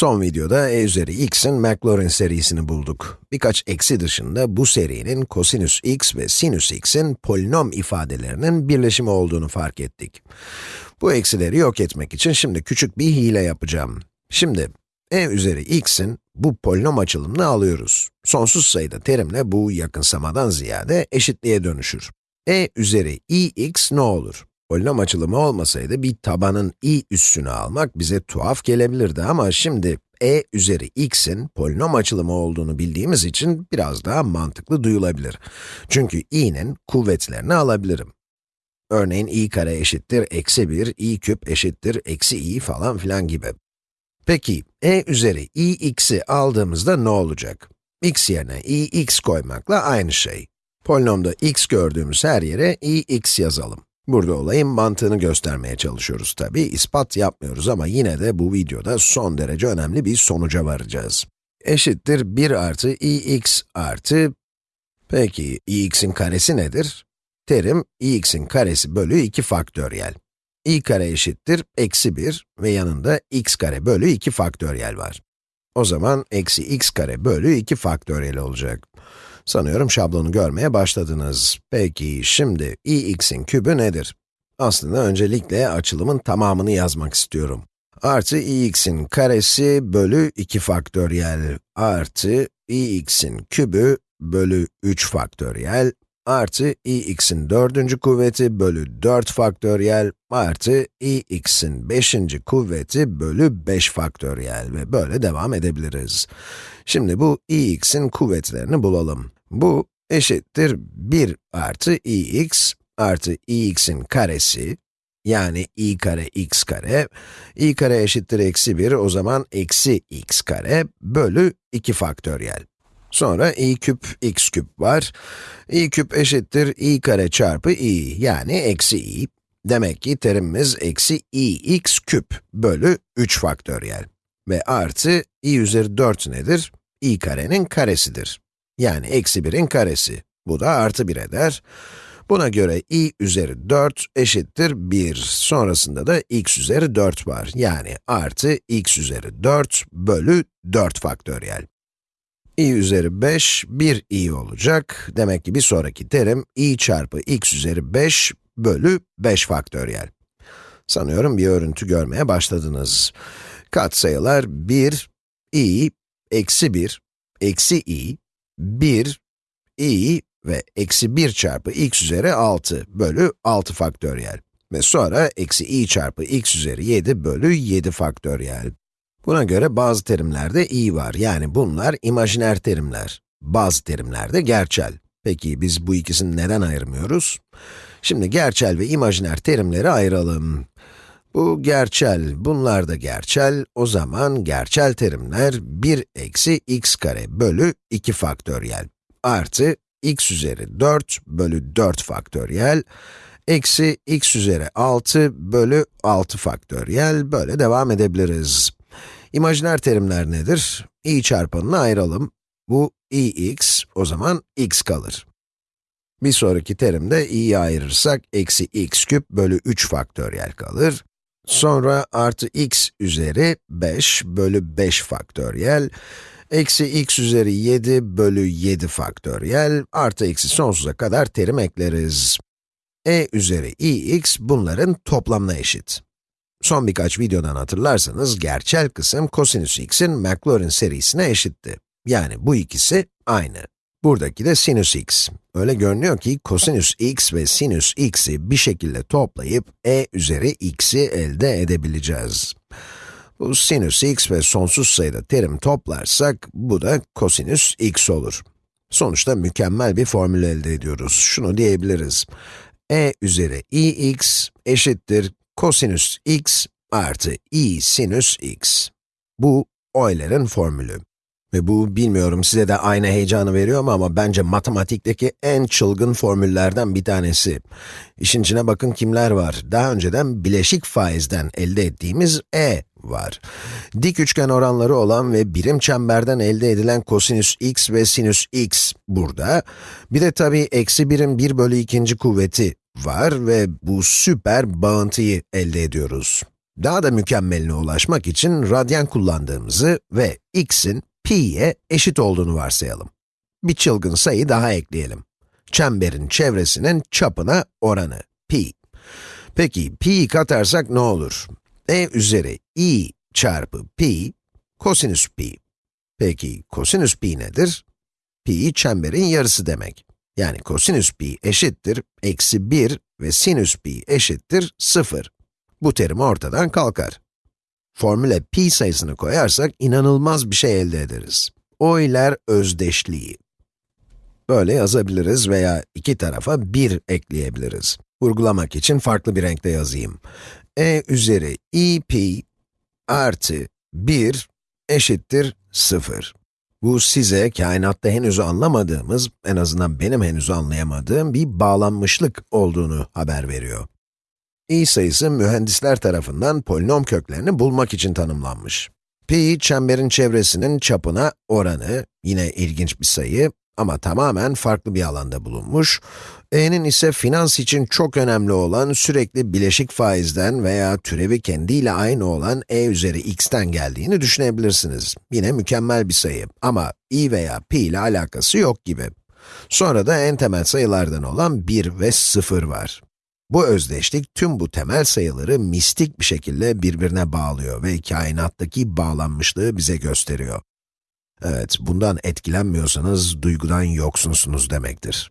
Son videoda e üzeri x'in Maclaurin serisini bulduk. Birkaç eksi dışında bu serinin kosinüs x ve sinüs x'in polinom ifadelerinin birleşimi olduğunu fark ettik. Bu eksileri yok etmek için şimdi küçük bir hile yapacağım. Şimdi, e üzeri x'in bu polinom açılımını alıyoruz. Sonsuz sayıda terimle bu yakınsamadan ziyade eşitliğe dönüşür. e üzeri ix ne olur? Polinom açılımı olmasaydı bir tabanın i üssünü almak bize tuhaf gelebilirdi ama şimdi e üzeri x'in polinom açılımı olduğunu bildiğimiz için biraz daha mantıklı duyulabilir. Çünkü i'nin kuvvetlerini alabilirim. Örneğin i kare eşittir eksi 1, i küp eşittir eksi i falan filan gibi. Peki, e üzeri ix'i aldığımızda ne olacak? x yerine ix koymakla aynı şey. Polinomda x gördüğümüz her yere ix yazalım. Burada olayın mantığını göstermeye çalışıyoruz tabi, ispat yapmıyoruz ama yine de bu videoda son derece önemli bir sonuca varacağız. Eşittir 1 artı ix artı, peki ix'in karesi nedir? Terim ix'in karesi bölü 2 faktöriyel. i kare eşittir eksi 1 ve yanında x kare bölü 2 faktöriyel var. O zaman eksi x kare bölü 2 faktöriyel olacak. Sanıyorum şablonu görmeye başladınız. Peki, şimdi ix'in kübü nedir? Aslında öncelikle açılımın tamamını yazmak istiyorum. Artı ix'in karesi bölü 2 faktöriyel artı ix'in kübü bölü 3 faktöriyel artı ix'in dördüncü kuvveti bölü 4 faktöriyel artı ix'in beşinci kuvveti bölü 5 faktöriyel ve böyle devam edebiliriz. Şimdi bu ix'in kuvvetlerini bulalım. Bu eşittir 1 artı ix artı ix'in karesi, yani i kare x kare, i kare eşittir eksi 1, o zaman eksi x kare bölü 2 faktöriyel. Sonra i küp x küp var. i küp eşittir i kare çarpı i, yani eksi i. Demek ki terimimiz eksi i x küp bölü 3 faktöriyel. Ve artı i üzeri 4 nedir? i karenin karesidir. Yani eksi 1'in karesi. Bu da artı 1 eder. Buna göre i üzeri 4 eşittir 1. Sonrasında da x üzeri 4 var. Yani artı x üzeri 4 bölü 4 faktöriyel. İ üzeri 5, 1 i olacak. Demek ki bir sonraki terim i çarpı x üzeri 5 bölü 5 faktöriyel. Sanıyorum bir örüntü görmeye başladınız. Katsayılar 1, i, eksi 1, eksi i, 1, i ve eksi 1 çarpı x üzeri 6 bölü 6 faktöriyel. Ve sonra eksi i çarpı x üzeri 7 bölü 7 faktöriyel. Buna göre bazı terimlerde i var, yani bunlar imajiner terimler. Bazı terimlerde gerçel. Peki biz bu ikisini neden ayırmıyoruz? Şimdi gerçel ve imajiner terimleri ayıralım. Bu gerçel, bunlar da gerçel. O zaman gerçel terimler 1 eksi x kare bölü 2 faktöriyel artı x üzeri 4 bölü 4 faktöriyel eksi x üzeri 6 bölü 6 faktöriyel böyle devam edebiliriz. İmajiner terimler nedir? i çarpanını ayıralım. Bu ix, o zaman x kalır. Bir sonraki terimde i'yi ayırırsak, eksi x küp bölü 3 faktöriyel kalır. Sonra artı x üzeri 5 bölü 5 faktöriyel, eksi x üzeri 7 bölü 7 faktöriyel, artı eksi sonsuza kadar terim ekleriz. e üzeri ix bunların toplamına eşit. Son birkaç videodan hatırlarsanız, gerçel kısım kosinüs x'in Maclaurin serisine eşitti. Yani bu ikisi aynı. Buradaki de sinüs x. Öyle görünüyor ki kosinüs x ve sinüs x'i bir şekilde toplayıp e üzeri x'i elde edebileceğiz. Bu sinüs x ve sonsuz sayıda terim toplarsak, bu da kosinüs x olur. Sonuçta mükemmel bir formül elde ediyoruz. Şunu diyebiliriz. e üzeri ix eşittir kosinüs x artı i sinüs x. Bu Euler'in formülü. Ve bu, bilmiyorum size de aynı heyecanı veriyor mu ama bence matematikteki en çılgın formüllerden bir tanesi. İşin içine bakın kimler var. Daha önceden bileşik faizden elde ettiğimiz e var. Dik üçgen oranları olan ve birim çemberden elde edilen kosinüs x ve sinüs x burada. Bir de tabii eksi birim 1 bölü ikinci kuvveti var ve bu süper bağıntıyı elde ediyoruz. Daha da mükemmeline ulaşmak için radyan kullandığımızı ve x'in pi'ye eşit olduğunu varsayalım. Bir çılgın sayı daha ekleyelim. Çemberin çevresinin çapına oranı, pi. Peki, pi'yi katarsak ne olur? e üzeri i çarpı pi, kosinüs pi. Peki, kosinüs pi nedir? Pi çemberin yarısı demek. Yani kosinüs pi eşittir, eksi 1 ve sinüs pi eşittir 0. Bu terim ortadan kalkar. Formüle pi sayısını koyarsak inanılmaz bir şey elde ederiz. Euler özdeşliği. Böyle yazabiliriz veya iki tarafa 1 ekleyebiliriz. Vurgulamak için farklı bir renkte yazayım. e üzeri i pi artı 1 eşittir 0. Bu size kainatta henüz anlamadığımız, en azından benim henüz anlayamadığım bir bağlanmışlık olduğunu haber veriyor. i sayısı mühendisler tarafından polinom köklerini bulmak için tanımlanmış. Pi, çemberin çevresinin çapına oranı, yine ilginç bir sayı ama tamamen farklı bir alanda bulunmuş. E'nin ise finans için çok önemli olan sürekli bileşik faizden veya türevi kendiyle aynı olan e üzeri x'ten geldiğini düşünebilirsiniz. Yine mükemmel bir sayı ama i veya pi ile alakası yok gibi. Sonra da en temel sayılardan olan 1 ve 0 var. Bu özdeşlik tüm bu temel sayıları mistik bir şekilde birbirine bağlıyor ve kainattaki bağlanmışlığı bize gösteriyor. Evet, bundan etkilenmiyorsanız duygudan yoksunsunuz demektir.